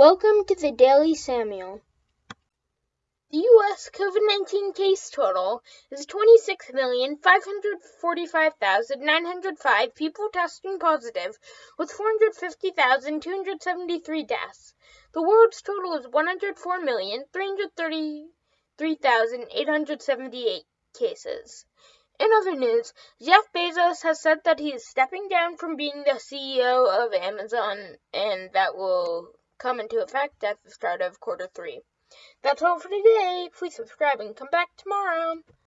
Welcome to the Daily Samuel. The U.S. COVID 19 case total is 26,545,905 people testing positive, with 450,273 deaths. The world's total is 104,333,878 cases. In other news, Jeff Bezos has said that he is stepping down from being the CEO of Amazon, and that will come into effect at the start of quarter three. That's all for today. Please subscribe and come back tomorrow.